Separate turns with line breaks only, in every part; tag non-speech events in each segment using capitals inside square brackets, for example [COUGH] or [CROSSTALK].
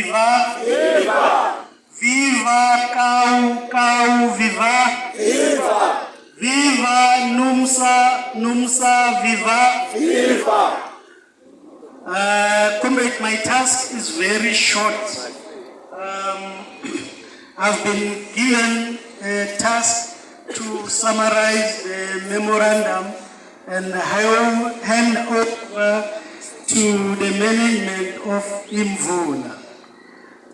viva
Viva!
viva kau kau viva
Viva!
viva numsa numsa viva
Viva!
uh, comrade my task is very short um, [CLEARS THROAT] i've been given a task to summarize the memorandum and hand hand over to the management of imvula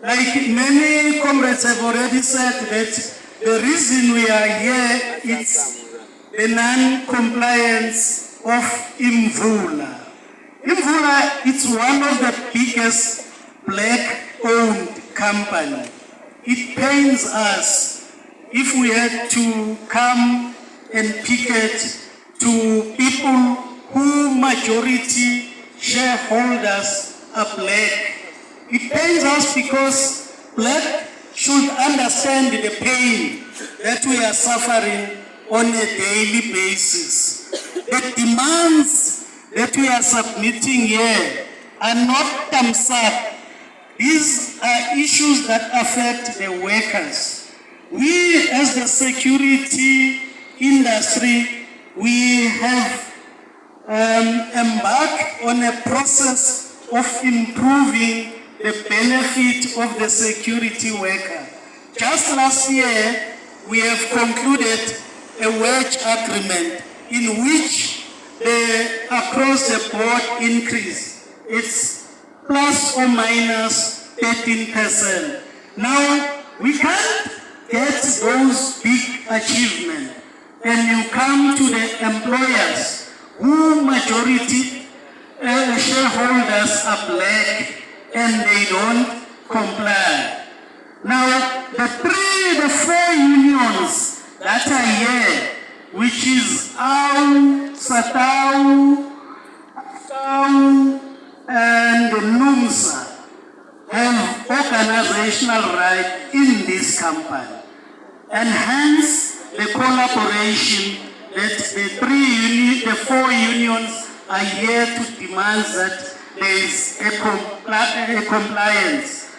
Like many comrades have already said that the reason we are here is the non-compliance of Imvula. Imvula is one of the biggest black-owned company. It pains us if we had to come and picket to people who majority shareholders are black it pains us because black should understand the pain that we are suffering on a daily basis. The demands that we are submitting here are not thumbs up. These are issues that affect the workers. We as the security industry, we have um, embarked on a process of improving the benefit of the security worker. Just last year, we have concluded a wage agreement in which the across the board increase it's plus or minus 13%. Now, we can't get those big achievements and you come to the employers who majority uh, shareholders are black and they don't comply. Now, the three, the four unions that are here, which is AU, SATAWU, SAU, and NUMSA, have organizational right in this company. And hence, the collaboration that the three uni the four unions are here to demand that there is a, compli a compliance.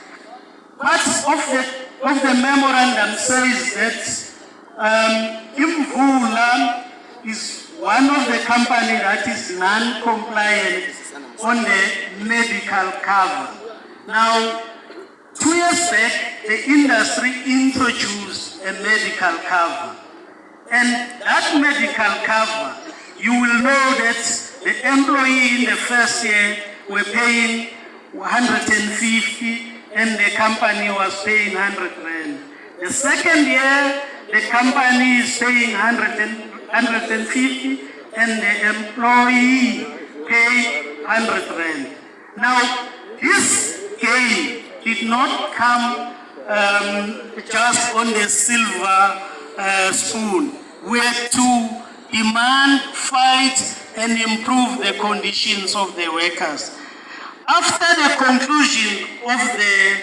Part of the, of the memorandum says that um, Imvula is one of the company that is non-compliant on the medical cover. Now, two years back, the industry introduced a medical cover. And that medical cover, you will know that the employee in the first year were paying 150 and the company was paying 100 rand. The second year, the company is paying 100 and, 150 and the employee pay 100 rand. Now, this gain did not come um, just on the silver uh, spoon. We had to demand, fight, and improve the conditions of the workers. After the conclusion of the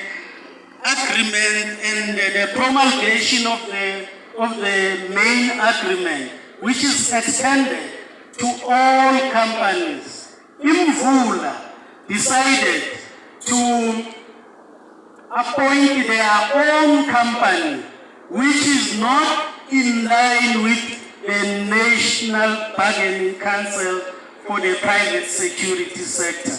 agreement and the promulgation of the, of the main agreement, which is extended to all companies, Imvula decided to appoint their own company, which is not in line with the National Bargaining Council for the private security sector.